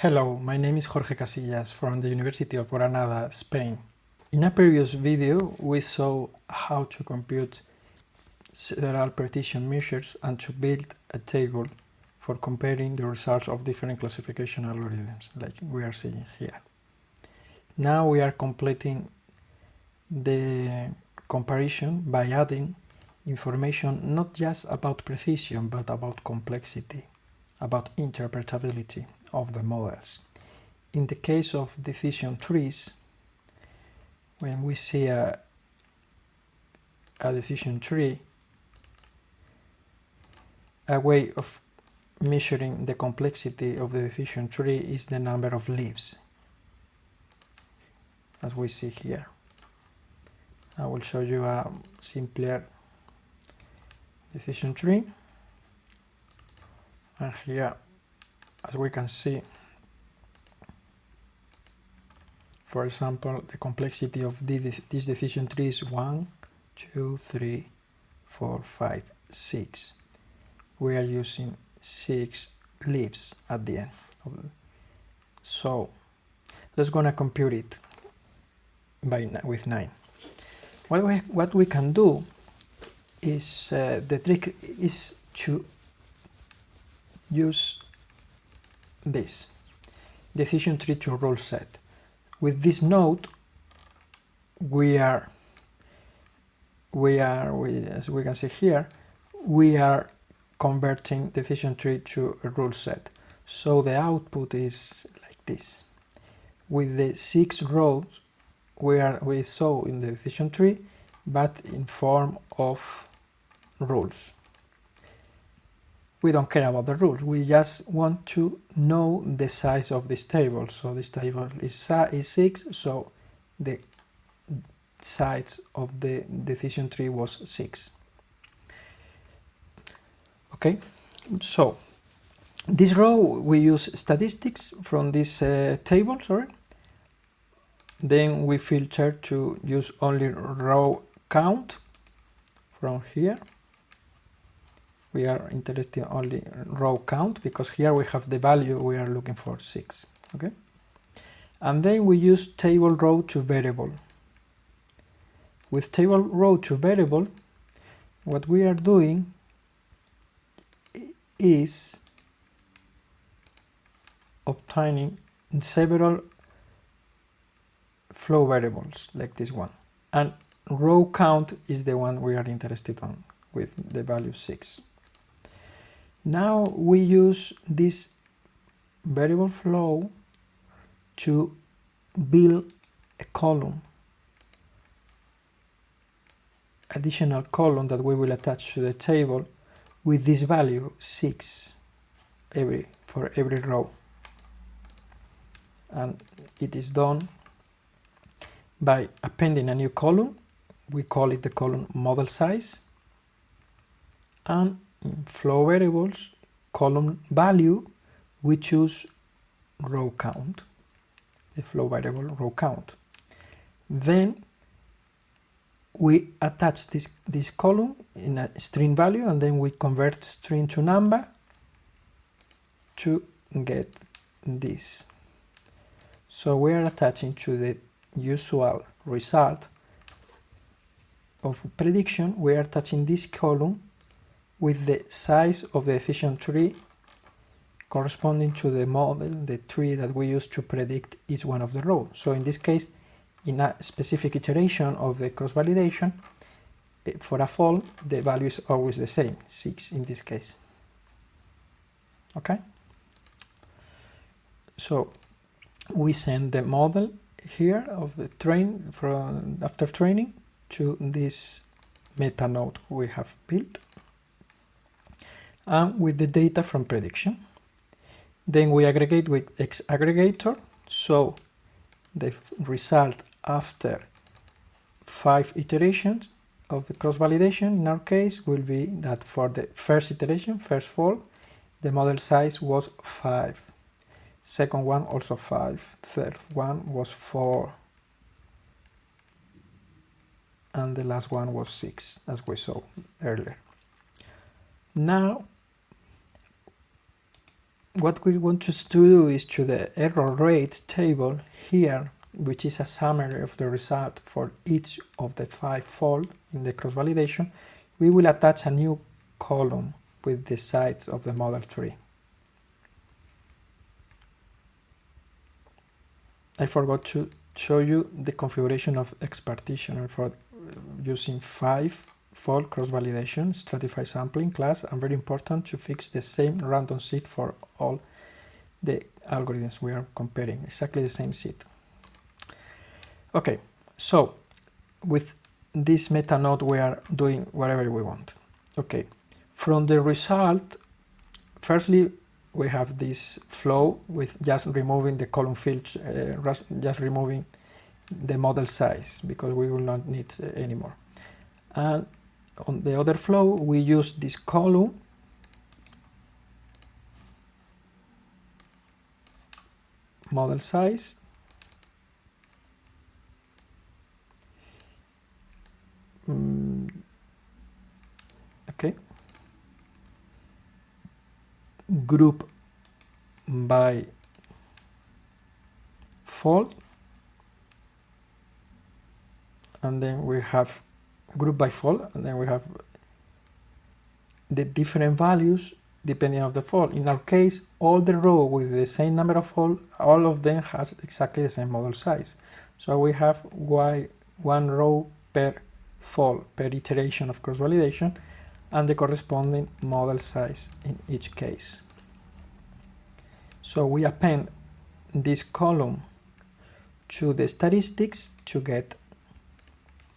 Hello, my name is Jorge Casillas from the University of Granada, Spain. In a previous video we saw how to compute several precision measures and to build a table for comparing the results of different classification algorithms like we are seeing here. Now we are completing the comparison by adding information not just about precision but about complexity, about interpretability of the models. In the case of decision trees, when we see a, a decision tree, a way of measuring the complexity of the decision tree is the number of leaves, as we see here. I will show you a simpler decision tree. And here as we can see for example the complexity of this, decision tree is 1 2 3 4 5 6 we are using six leaves at the end so let's gonna compute it by with KNIME what we, what we can do is uh, the trick is to use this decision tree to rule set. With this node, we are we are we, as we can see here, we are converting decision tree to a rule set. So the output is like this. With the six rows we are we saw in the decision tree, but in form of rules we don't care about the rules. We just want to know the size of this table. So this table is, is 6, so the size of the decision tree was 6. Okay, so this row we use statistics from this uh, table, sorry. Then we filter to use only row count from here we are interested only row count because here we have the value we are looking for 6 okay? And then we use table row to variable. With table row to variable what we are doing is obtaining several flow variables like this one. And row count is the one we are interested on with the value 6 now we use this variable flow to build a column, additional column that we will attach to the table with this value 6 every for every row. And it is done by appending a new column. We call it the column model size. And flow variables column value we choose row count the flow variable row count. Then we attach this this column in a string value and then we convert string to number to get this. So we are attaching to the usual result of prediction. We are attaching this column with the size of the decision tree corresponding to the model, the tree that we use to predict each one of the rows. So in this case, in a specific iteration of the cross-validation, eh, for a fold, the value is always the same, 6 in this case. Okay? So we send the model here of the train from after training to this meta node we have built and with the data from prediction. Then we aggregate with X aggregator. So the result after five iterations of the cross-validation in our case will be that for the first iteration, first fold, the model size was 5. Second one also 5. Third one was 4. And the last one was 6, as we saw earlier. Now what we want to do is to the error rate table here, which is a summary of the result for each of the five fold in the cross-validation, we will attach a new column with the sides of the model tree. I forgot to show you the configuration of X partitioner for uh, using 5 fold cross-validation, stratify sampling class, and very important to fix the same random seed for all the algorithms we are comparing, exactly the same seed. Okay, so with this meta node we are doing whatever we want. Okay, from the result, firstly we have this flow with just removing the column field, uh, just removing the model size because we will not need uh, anymore. And on the other flow, we use this column. Model size. Mm, okay. Group by fold. And then we have group by fold and then we have the different values depending on the fold. In our case, all the row with the same number of fold, all of them has exactly the same model size. So we have y one row per fold per iteration of cross-validation and the corresponding model size in each case. So we append this column to the statistics to get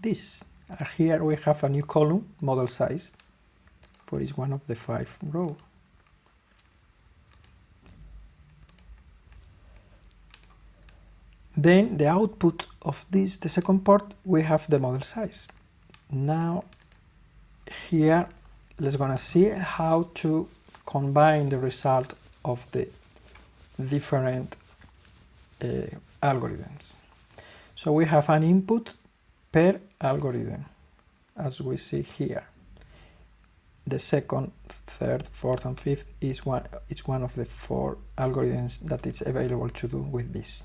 this. Uh, here we have a new column, model size, for each one of the five rows. Then the output of this, the second part, we have the model size. Now here let's gonna see how to combine the result of the different uh, algorithms. So we have an input per algorithm, as we see here. The second, third, fourth, and fifth is one, each one of the four algorithms that is available to do with this.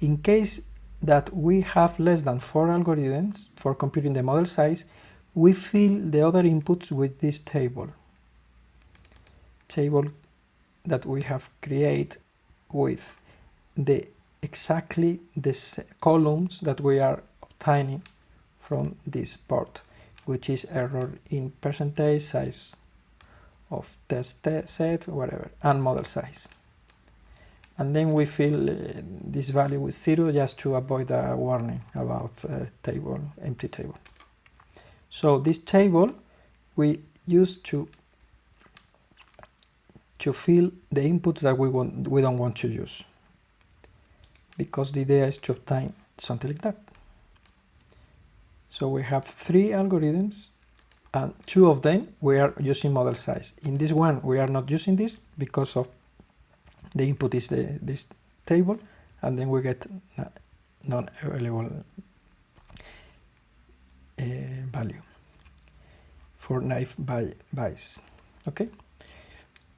In case that we have less than four algorithms for computing the model size, we fill the other inputs with this table. Table that we have created with the exactly the columns that we are obtaining from this part, which is error in percentage size of test set, whatever, and model size. And then we fill uh, this value with zero just to avoid a warning about a table, empty table. So this table we use to to fill the inputs that we want we don't want to use because the idea is to obtain something like that so we have three algorithms and two of them we are using model size in this one we are not using this because of the input is the, this table and then we get non-available uh, value for naive Bayes. Okay.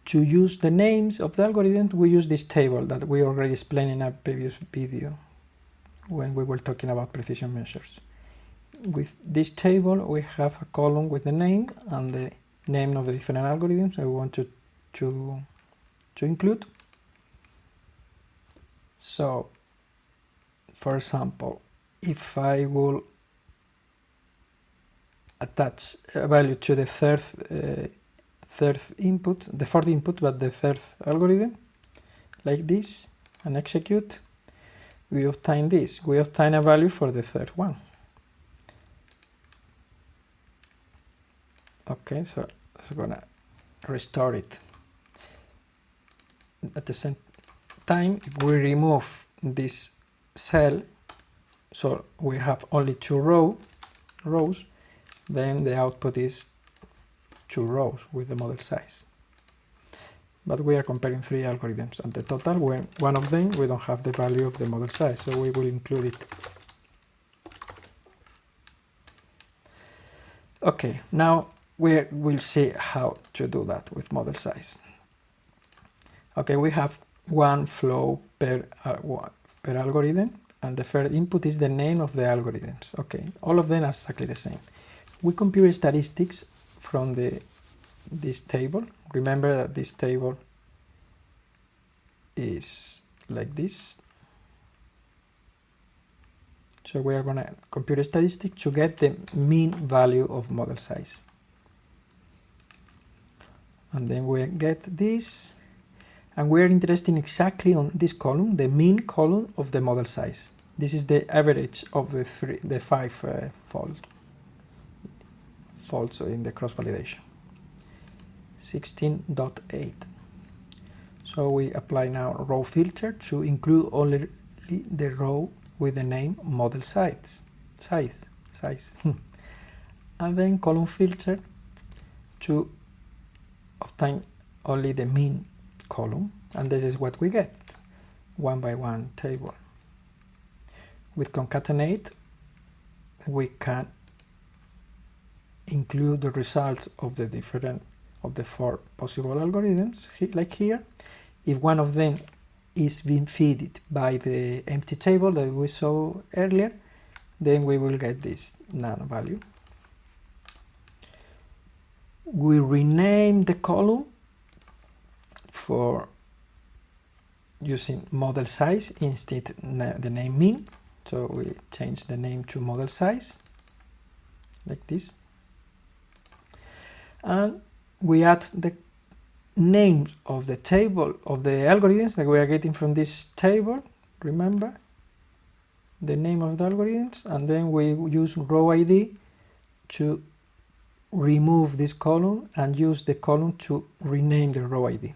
To use the names of the algorithm, we use this table that we already explained in a previous video when we were talking about precision measures. With this table, we have a column with the name and the name of the different algorithms I want to, to, to include. So, for example, if I will attach a value to the third uh, third input, the fourth input, but the third algorithm, like this, and execute, we obtain this. We obtain a value for the third one. Okay, so I'm gonna restore it. At the same time, if we remove this cell, so we have only two row, rows, then the output is two rows with the model size. But we are comparing three algorithms and the total, when one of them we don't have the value of the model size, so we will include it. Okay, now we will see how to do that with model size. Okay, we have one flow per, uh, one, per algorithm and the first input is the name of the algorithms. Okay, all of them are exactly the same. We compute statistics from the this table. Remember that this table is like this. So we are going to compute a statistic to get the mean value of model size. And then we get this and we are interested exactly on this column, the mean column of the model size. This is the average of the three, the five uh, fault, faults in the cross validation. 16.8. So we apply now row filter to include only the row with the name model size, size, size. and then column filter to obtain only the mean column and this is what we get one by one table. With concatenate we can include the results of the different of the four possible algorithms like here. If one of them is being fed by the empty table that we saw earlier then we will get this none value we rename the column for using model size instead the name mean so we change the name to model size like this. And we add the names of the table of the algorithms that we are getting from this table remember? The name of the algorithms and then we use row id to remove this column and use the column to rename the row id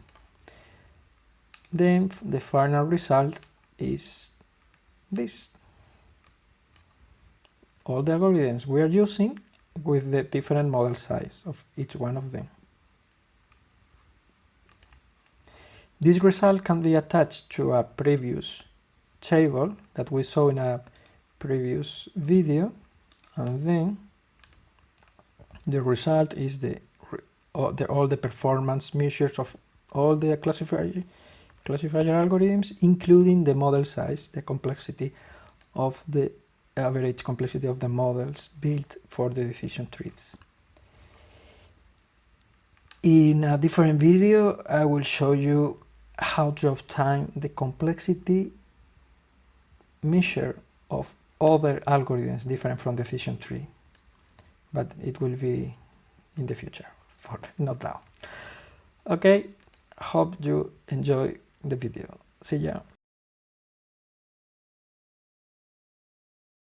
then the final result is this. All the algorithms we are using with the different model size of each one of them. This result can be attached to a previous table that we saw in a previous video and then the result is the all the, all the performance measures of all the classifier classifier algorithms, including the model size, the complexity of the average complexity of the models built for the decision trees. In a different video, I will show you how to obtain the complexity measure of other algorithms different from decision tree. But it will be in the future, for not now. Okay, hope you enjoy the video. See ya.